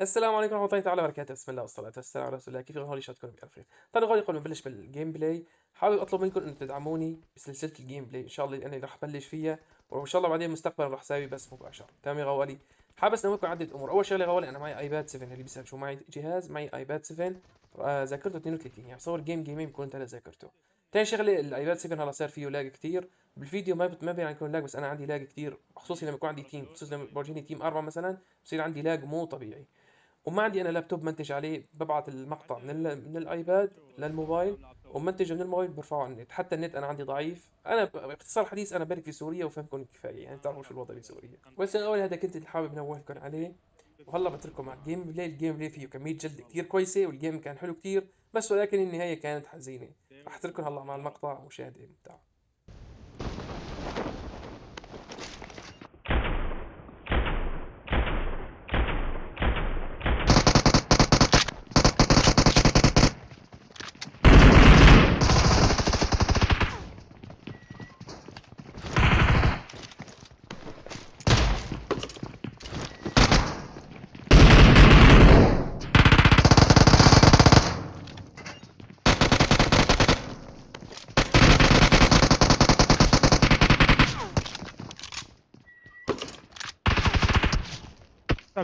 السلام عليكم ورحمة الله تعالى وبركاته. بسم الله والصلاة والسلام على رسول الله. كيف غالي بألف خير. طيب غالي قبل ما نبلش بال gameplay. حابب أطلب منكم انه تدعموني بسلسلة ال gameplay. إن شاء الله أنا رح بلش فيها وإن شاء الله بعدين مستقبلا رح أسوي بث مباشر تمام يا غوالي؟ حابب اسويكم عدة أمور. أول شغلة غوالي أنا معي iPad 7 اللي بيسأل شو معي؟ جهاز معي iPad 7 آه، ذاكرته 32 يعني بصور game جيمين بكون انتهى ذاكرته. تاني شغلة ال iPad 7 هلا صار فيه lag كتير. بالفيديو ما. ما بين يكون lag بس أنا عندي lag كتير خصوصي لما يكون عندي team خصوصي لما بورجيني team أربعة مثلا بصير عندي lag مو طبيعي. وما عندي أنا لابتوب منتج عليه ببعت المقطع من ال... من ال iPad للموبايل ومنتجه من الموبايل برفعه على النت. حتى النت أنا عندي ضعيف. أنا باختصار حديث أنا برك في سوريا وفهمكم كفاية يعني تعرفوا شو الوضع بسوريا بس الأول هذا كنت حابب نوهكم عليه. وهلا بترككم مع ال gameplay ال gameplay فيه كمية جلد كتير كويسة وال game كان حلو كتير بس ولكن النهاية كانت حزينة. رح أترككم هلأ مع المقطع مشاهده ممتعه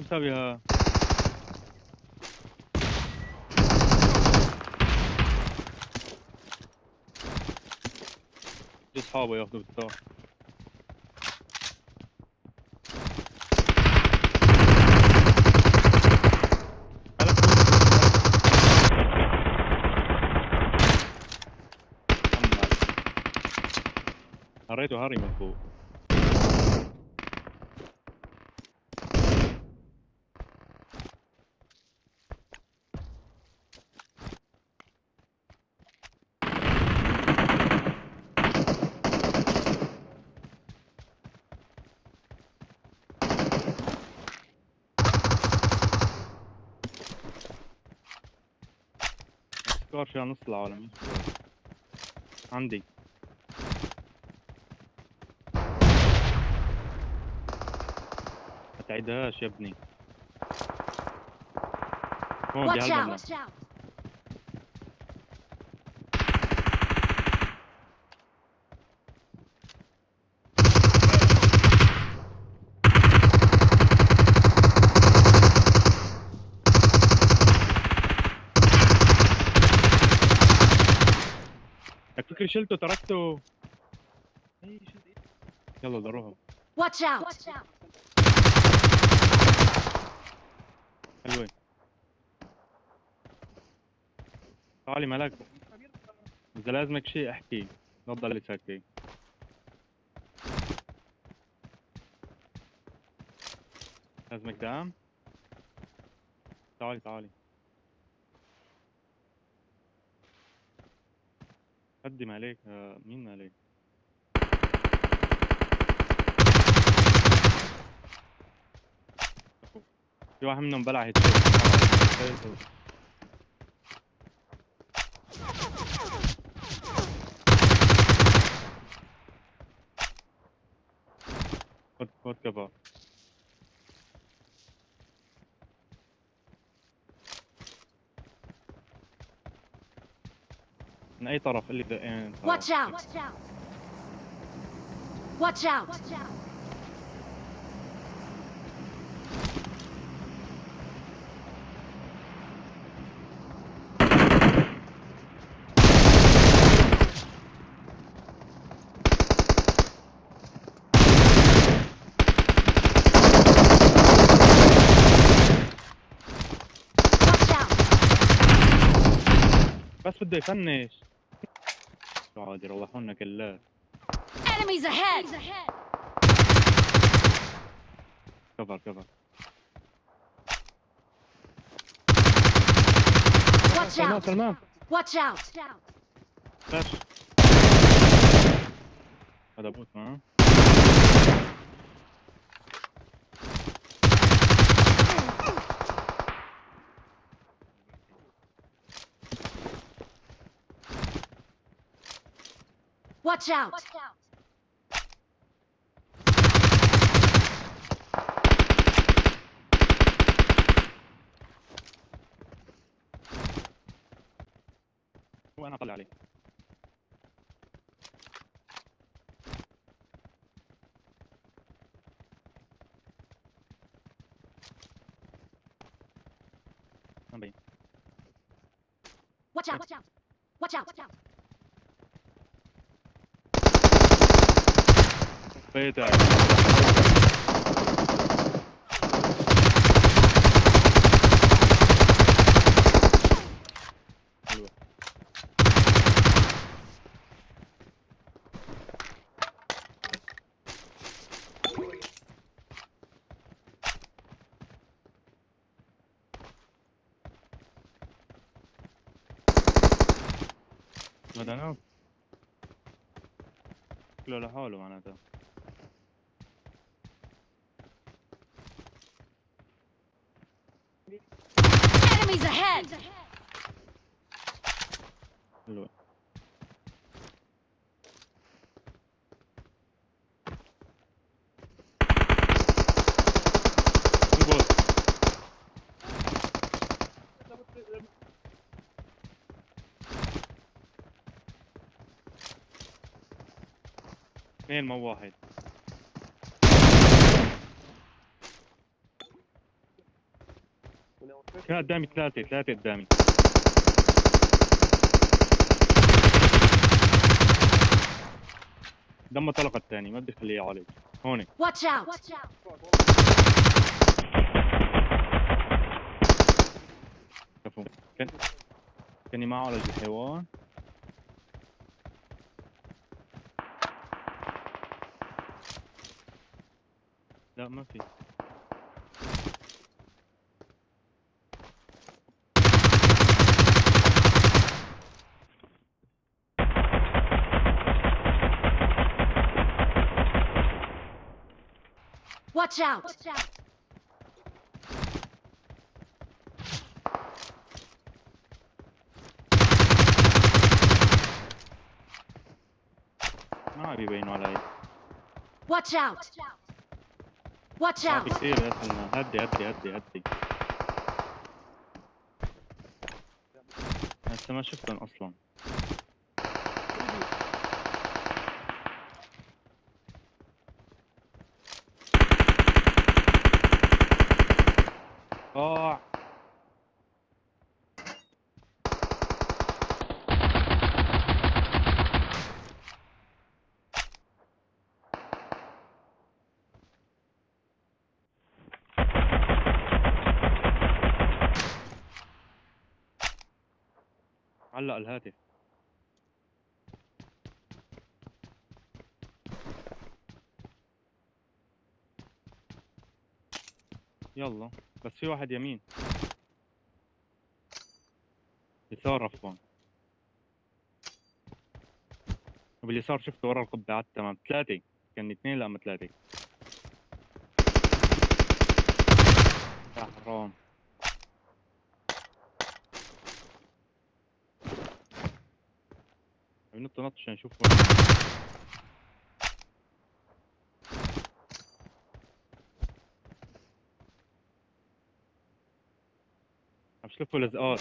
تسويها؟ شو اصحابه ياخذوا بالساعة هريته هري من فوق سكار فيها نص العالم عندي ما تعيدهاش يا ابني Watch out! Watch out! شلته تركته. يلا ضروها Watch out! حلوة تعالي ملك إذا لازمك شيء احكي. لا تضلي ساكتة لازمك دعم؟ تعالي تعالي. قدم عليك آه، مين عليك؟ في واحد منهم بلع هيد خد من أي طرف اللي Watch out! Watch out! Watch out! بس بده يفنش عاد يروحونا كلات Enemies ahead! كفر كفر Watch سلمان out! سلمان Watch out! هذا بوت ما Watch out! Watch out. وانا اطلع عليه Watch out, watch out. Watch out, watch out. حلوة هذا نوب شكله لحاله معناته Enemies ahead! حلوة اثنين مو واحد كان قدامي ثلاثة ثلاثة قدامي. دم طلق الثاني ما بدي اخليه يعالج هون. Watch out! كفو كان كان معه على الحيوان. لا ما في. Watch out! ما عم يبينوا علي Watch out! Watch ما في out! كثير اسمنا هدي هدي هدي هدي هسه ما شفتهم أصلا علق الهاتف. يلا بس في واحد يمين. يسار عفوا. وباليسار شفته ورا القبعات تمام. ثلاثة. كان اثنين لا ثلاثة. حرام. بنط نط عشان نشوف عم شلفوا لزقات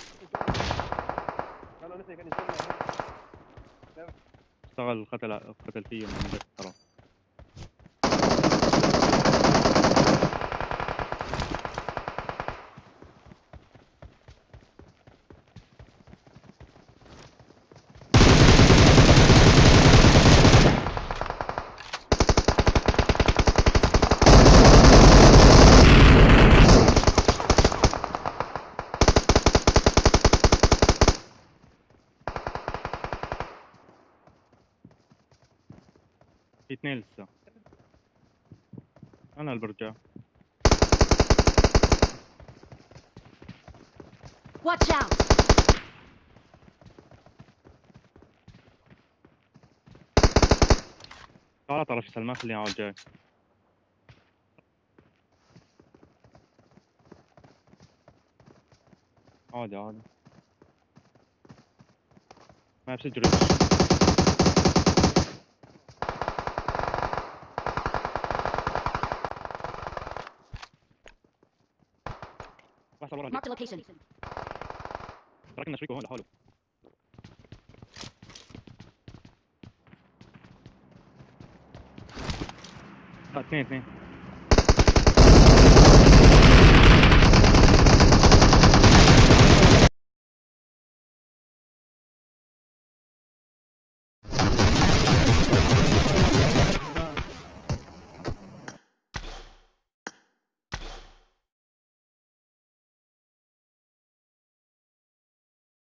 اشتغل قتل قتل فيهم من ذاك اثنين لسه. أنا اللي برجع. Watch out! تعال طرف سلمان خليني على الجاي عادي عادي. ما بسجل طلع Marked a location. راكن شريكه هون لحاله آه، اثنين اثنين.